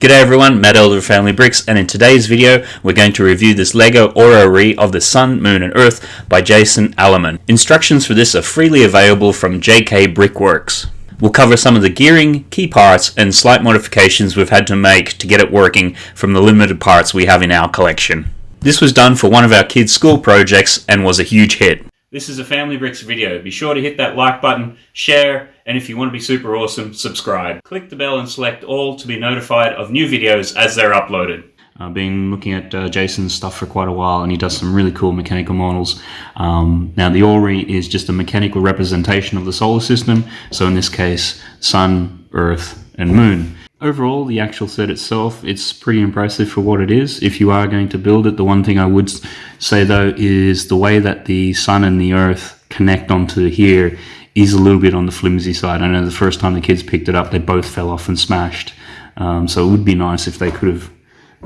G'day everyone, Matt Elder of Family Bricks, and in today's video, we're going to review this LEGO Orrery of the Sun, Moon and Earth by Jason Allemann. Instructions for this are freely available from JK Brickworks. We'll cover some of the gearing, key parts, and slight modifications we've had to make to get it working from the limited parts we have in our collection. This was done for one of our kids' school projects and was a huge hit. This is a Family Bricks video. Be sure to hit that like button, share, and if you want to be super awesome, subscribe. Click the bell and select all to be notified of new videos as they're uploaded. I've been looking at uh, Jason's stuff for quite a while and he does some really cool mechanical models. Um, now the Orrery is just a mechanical representation of the solar system, so in this case, Sun, Earth, and Moon. Overall, the actual set itself, it's pretty impressive for what it is. If you are going to build it, the one thing I would say though is the way that the sun and the earth connect onto here is a little bit on the flimsy side. I know the first time the kids picked it up, they both fell off and smashed. Um, so it would be nice if they could have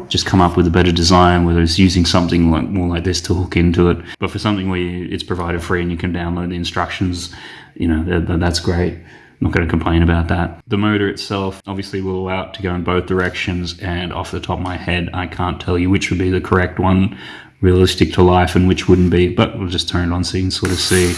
just come up with a better design, whether it's using something like more like this to hook into it. But for something where you, it's provided free and you can download the instructions, you know, that, that's great not going to complain about that. The motor itself obviously will allow it to go in both directions and off the top of my head I can't tell you which would be the correct one realistic to life and which wouldn't be but we'll just turn it on so you can sort of see.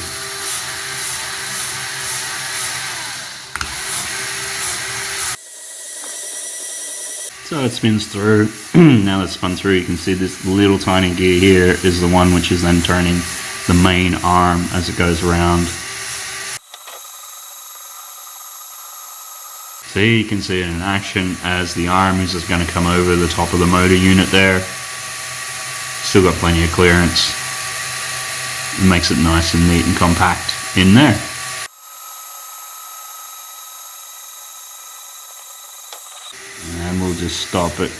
So it spins through. now that it's spun through you can see this little tiny gear here is the one which is then turning the main arm as it goes around You can see it in action as the arm is just going to come over the top of the motor unit there. Still got plenty of clearance. It makes it nice and neat and compact in there. And we'll just stop it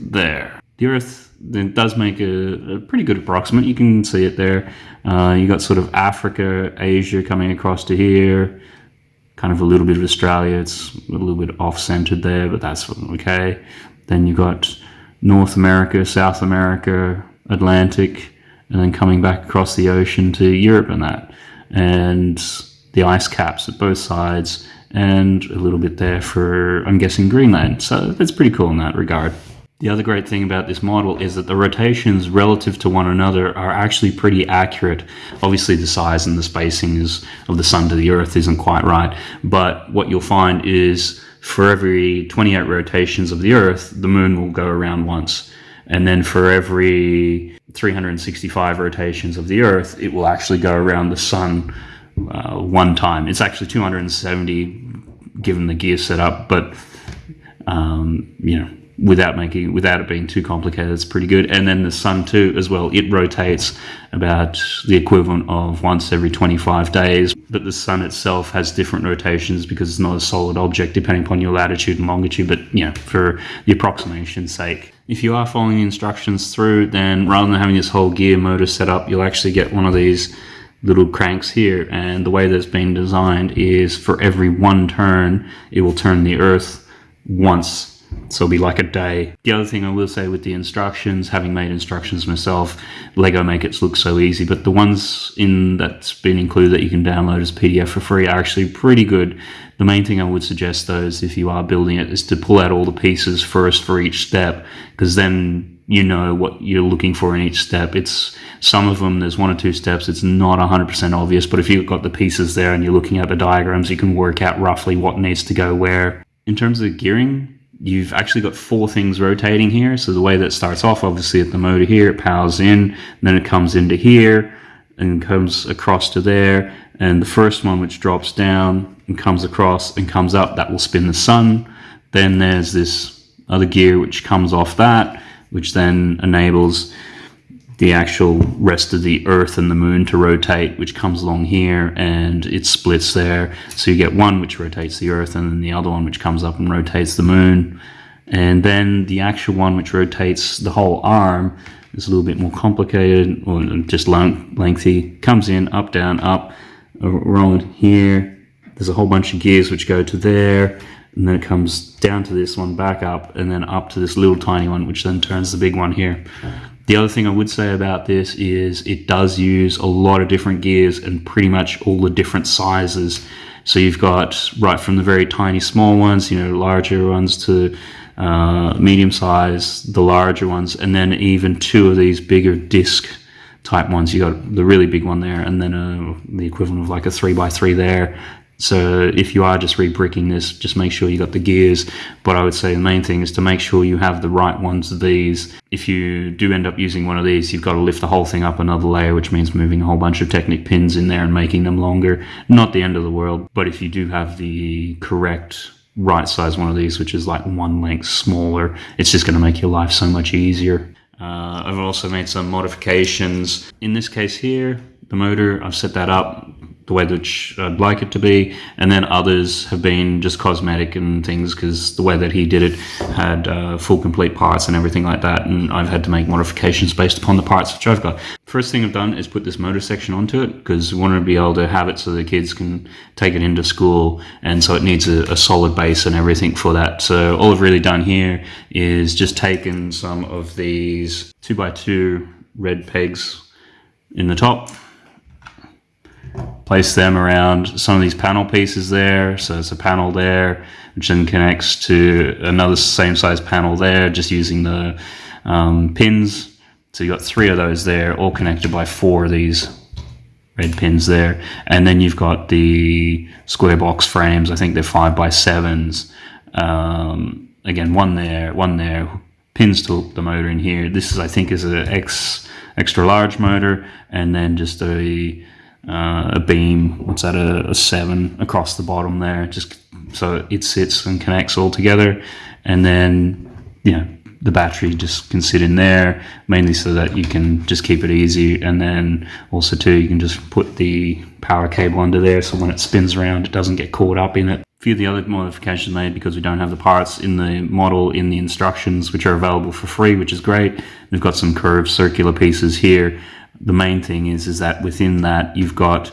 there. The Earth it does make a, a, pretty good approximate. You can see it there. Uh, you got sort of Africa, Asia coming across to here kind of a little bit of Australia. It's a little bit off-centered there, but that's okay. Then you've got North America, South America, Atlantic, and then coming back across the ocean to Europe and that. And the ice caps at both sides, and a little bit there for, I'm guessing, Greenland. So that's pretty cool in that regard. The other great thing about this model is that the rotations relative to one another are actually pretty accurate. Obviously the size and the spacing is, of the sun to the earth isn't quite right, but what you'll find is for every 28 rotations of the earth, the moon will go around once. And then for every 365 rotations of the earth, it will actually go around the sun uh, one time. It's actually 270 given the gear setup, but um, you know, without making without it being too complicated it's pretty good. And then the sun too as well. It rotates about the equivalent of once every 25 days. But the sun itself has different rotations because it's not a solid object depending upon your latitude and longitude. But know for the approximation's sake. If you are following the instructions through then rather than having this whole gear motor set up you'll actually get one of these little cranks here. And the way that's been designed is for every one turn it will turn the earth once so it'll be like a day. The other thing I will say with the instructions, having made instructions myself, Lego make it look so easy, but the ones in that's been included that you can download as PDF for free are actually pretty good. The main thing I would suggest though is if you are building it is to pull out all the pieces first for each step, because then you know what you're looking for in each step. It's some of them, there's one or two steps, it's not 100% obvious, but if you've got the pieces there and you're looking at the diagrams, you can work out roughly what needs to go where. In terms of gearing, you've actually got four things rotating here. So the way that starts off, obviously at the motor here, it powers in, then it comes into here and comes across to there. And the first one, which drops down and comes across and comes up, that will spin the sun. Then there's this other gear which comes off that, which then enables the actual rest of the earth and the moon to rotate which comes along here and it splits there. So you get one which rotates the earth and then the other one which comes up and rotates the moon. And then the actual one which rotates the whole arm is a little bit more complicated or just lengthy comes in up down up around here. There's a whole bunch of gears which go to there and then it comes down to this one back up and then up to this little tiny one which then turns the big one here the other thing I would say about this is it does use a lot of different gears and pretty much all the different sizes. So you've got right from the very tiny small ones, you know, larger ones to uh, medium size, the larger ones, and then even two of these bigger disc type ones. You got the really big one there, and then uh, the equivalent of like a three by three there. So if you are just rebricking this, just make sure you got the gears. But I would say the main thing is to make sure you have the right ones of these. If you do end up using one of these, you've got to lift the whole thing up another layer, which means moving a whole bunch of Technic pins in there and making them longer. Not the end of the world, but if you do have the correct right size one of these, which is like one length smaller, it's just going to make your life so much easier. Uh, I've also made some modifications. In this case here, the motor, I've set that up the way that I'd like it to be, and then others have been just cosmetic and things because the way that he did it had uh, full complete parts and everything like that, and I've had to make modifications based upon the parts which I've got. First thing I've done is put this motor section onto it because we wanted to be able to have it so the kids can take it into school, and so it needs a, a solid base and everything for that. So all I've really done here is just taken some of these 2x2 red pegs in the top place them around some of these panel pieces there. So it's a panel there, which then connects to another same size panel there, just using the um, pins. So you've got three of those there, all connected by four of these red pins there. And then you've got the square box frames. I think they're five by sevens. Um, again, one there, one there, pins to the motor in here. This is, I think, is an X extra large motor, and then just a uh, a beam, what's that, a, a, seven across the bottom there, just so it sits and connects all together. And then, you know, the battery just can sit in there, mainly so that you can just keep it easy. And then also too, you can just put the power cable under there, so when it spins around, it doesn't get caught up in it. A few of the other modifications made because we don't have the parts in the model in the instructions, which are available for free, which is great. We've got some curved circular pieces here the main thing is is that within that you've got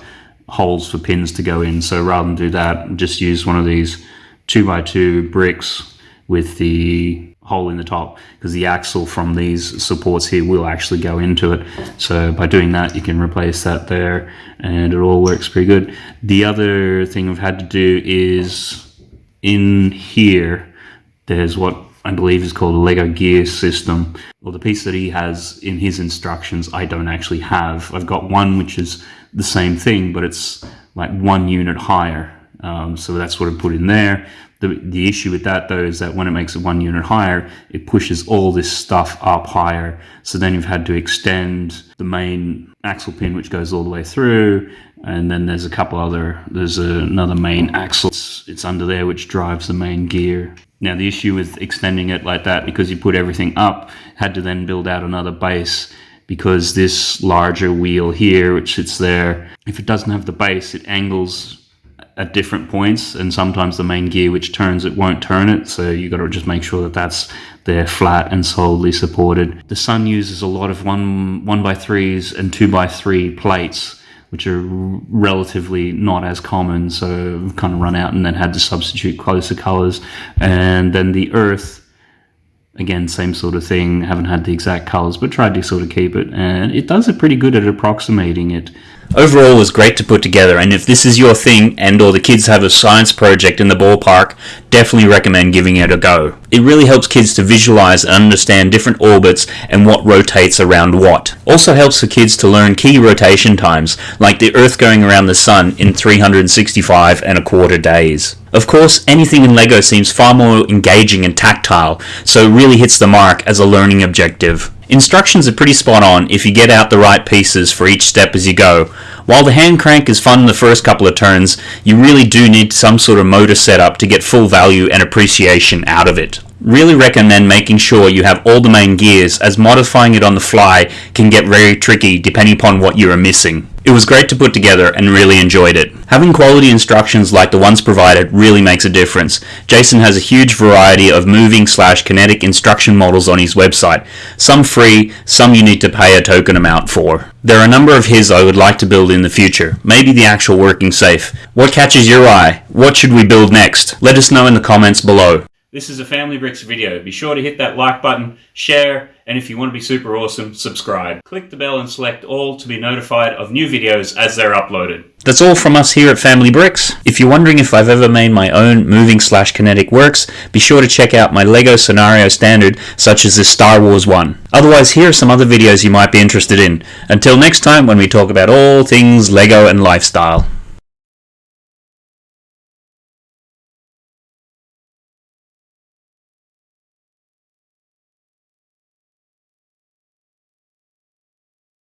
holes for pins to go in. So rather than do that, just use one of these two by two bricks with the hole in the top because the axle from these supports here will actually go into it. So by doing that, you can replace that there and it all works pretty good. The other thing I've had to do is in here, there's what I believe is called a Lego gear system. Well, the piece that he has in his instructions, I don't actually have. I've got one which is the same thing, but it's like one unit higher. Um, so that's what I put in there. The, the issue with that though is that when it makes it one unit higher, it pushes all this stuff up higher. So then you've had to extend the main axle pin, which goes all the way through. And then there's a couple other, there's a, another main axle. It's, it's under there, which drives the main gear. Now the issue with extending it like that, because you put everything up, had to then build out another base because this larger wheel here, which sits there, if it doesn't have the base, it angles at different points and sometimes the main gear which turns it won't turn it. So you got to just make sure that that's there flat and solidly supported. The sun uses a lot of one one by threes and two by three plates which are relatively not as common. So kind of run out and then had to substitute closer colors. And then the earth, again, same sort of thing. Haven't had the exact colors, but tried to sort of keep it. And it does it pretty good at approximating it. Overall was great to put together and if this is your thing and or the kids have a science project in the ballpark, definitely recommend giving it a go. It really helps kids to visualize and understand different orbits and what rotates around what. Also helps the kids to learn key rotation times, like the Earth going around the Sun in 365 and a quarter days. Of course, anything in LEGO seems far more engaging and tactile, so it really hits the mark as a learning objective. Instructions are pretty spot on if you get out the right pieces for each step as you go. While the hand crank is fun in the first couple of turns, you really do need some sort of motor setup to get full value and appreciation out of it. Really recommend making sure you have all the main gears as modifying it on the fly can get very tricky depending upon what you are missing. It was great to put together and really enjoyed it. Having quality instructions like the ones provided really makes a difference. Jason has a huge variety of moving slash kinetic instruction models on his website. Some free, some you need to pay a token amount for. There are a number of his I would like to build in the future, maybe the actual working safe. What catches your eye? What should we build next? Let us know in the comments below. This is a Family Bricks video. Be sure to hit that like button, share, and if you want to be super awesome, subscribe. Click the bell and select all to be notified of new videos as they're uploaded. That's all from us here at Family Bricks. If you're wondering if I've ever made my own moving slash kinetic works, be sure to check out my LEGO scenario standard, such as this Star Wars one. Otherwise, here are some other videos you might be interested in. Until next time, when we talk about all things LEGO and lifestyle.